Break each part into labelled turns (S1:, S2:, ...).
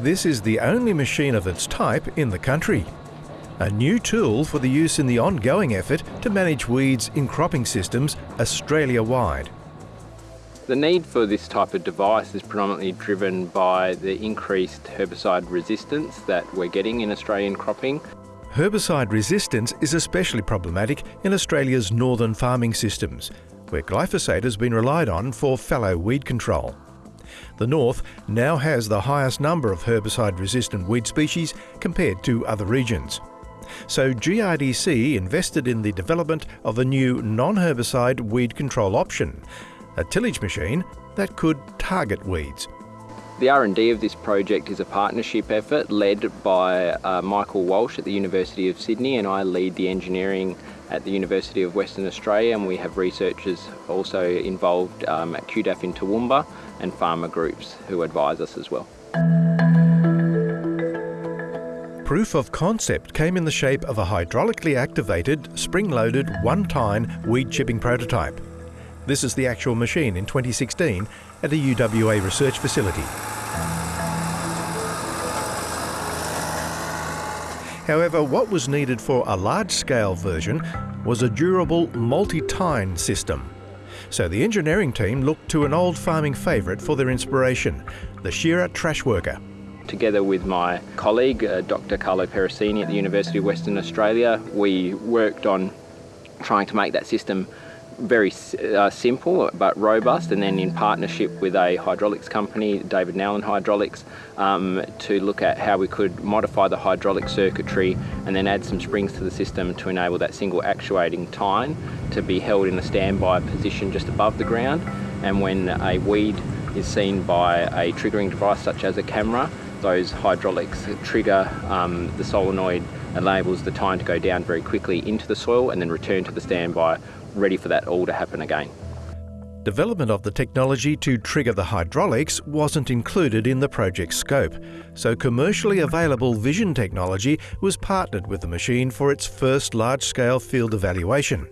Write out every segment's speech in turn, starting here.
S1: This is the only machine of its type in the country. A new tool for the use in the ongoing effort to manage weeds in cropping systems Australia-wide.
S2: The need for this type of device is predominantly driven by the increased herbicide resistance that we're getting in Australian cropping.
S1: Herbicide resistance is especially problematic in Australia's northern farming systems, where glyphosate has been relied on for fallow weed control. The north now has the highest number of herbicide-resistant weed species compared to other regions. So GRDC invested in the development of a new non-herbicide weed control option, a tillage machine that could target weeds.
S2: The R&D of this project is a partnership effort led by uh, Michael Walsh at the University of Sydney and I lead the engineering at the University of Western Australia and we have researchers also involved um, at QDAF in Toowoomba and farmer groups who advise us as well.
S1: Proof of concept came in the shape of a hydraulically activated, spring-loaded, one-tine weed chipping prototype. This is the actual machine in 2016 at a UWA research facility. However, what was needed for a large-scale version was a durable multi-tine system. So the engineering team looked to an old farming favourite for their inspiration, the Shearer Trash Worker.
S2: Together with my colleague, uh, Dr Carlo Peressini at the University of Western Australia, we worked on trying to make that system very uh, simple but robust and then in partnership with a hydraulics company, David Nowlan Hydraulics, um, to look at how we could modify the hydraulic circuitry and then add some springs to the system to enable that single actuating tine to be held in a standby position just above the ground. And when a weed is seen by a triggering device such as a camera, those hydraulics trigger um, the solenoid enables the tine to go down very quickly into the soil and then return to the standby ready for that all to happen again.
S1: Development of the technology to trigger the hydraulics wasn't included in the project scope, so commercially available vision technology was partnered with the machine for its first large-scale field evaluation,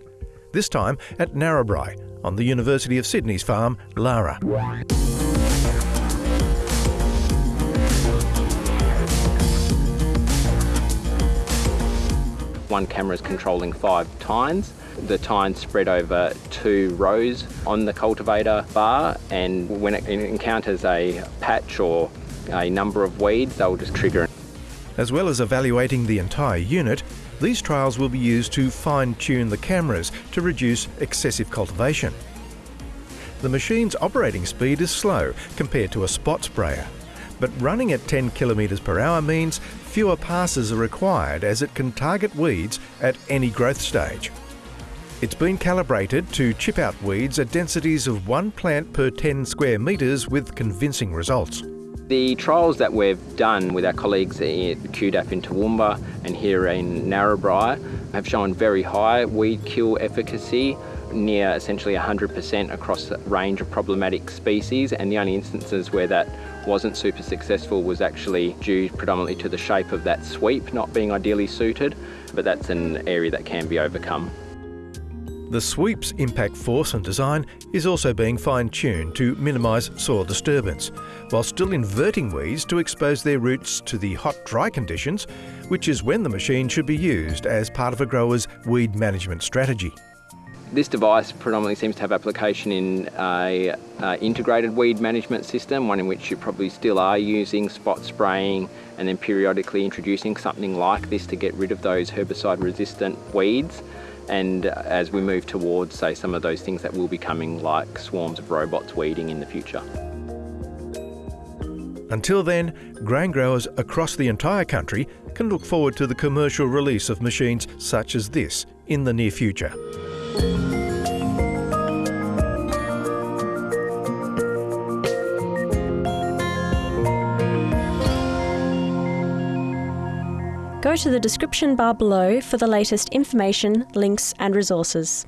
S1: this time at Narrabri on the University of Sydney's farm, Llara.
S2: One camera is controlling five tines. The tines spread over two rows on the cultivator bar and when it encounters a patch or a number of weeds, they'll just trigger.
S1: As well as evaluating the entire unit, these trials will be used to fine-tune the cameras to reduce excessive cultivation. The machine's operating speed is slow compared to a spot sprayer, but running at 10 kilometres per hour means fewer passes are required as it can target weeds at any growth stage. It's been calibrated to chip out weeds at densities of one plant per 10 square metres with convincing results.
S2: The trials that we've done with our colleagues at QDAF in Toowoomba and here in Narrabri have shown very high weed kill efficacy near essentially 100% across a range of problematic species and the only instances where that wasn't super successful was actually due predominantly to the shape of that sweep not being ideally suited, but that's an area that can be overcome.
S1: The sweep's impact force and design is also being fine-tuned to minimise soil disturbance, while still inverting weeds to expose their roots to the hot, dry conditions, which is when the machine should be used as part of a grower's weed management strategy.
S2: This device predominantly seems to have application in a uh, integrated weed management system, one in which you probably still are using spot spraying and then periodically introducing something like this to get rid of those herbicide resistant weeds. And as we move towards, say, some of those things that will be coming like swarms of robots weeding in the future.
S1: Until then, grain growers across the entire country can look forward to the commercial release of machines such as this in the near future.
S3: Go to the description bar below for the latest information, links and resources.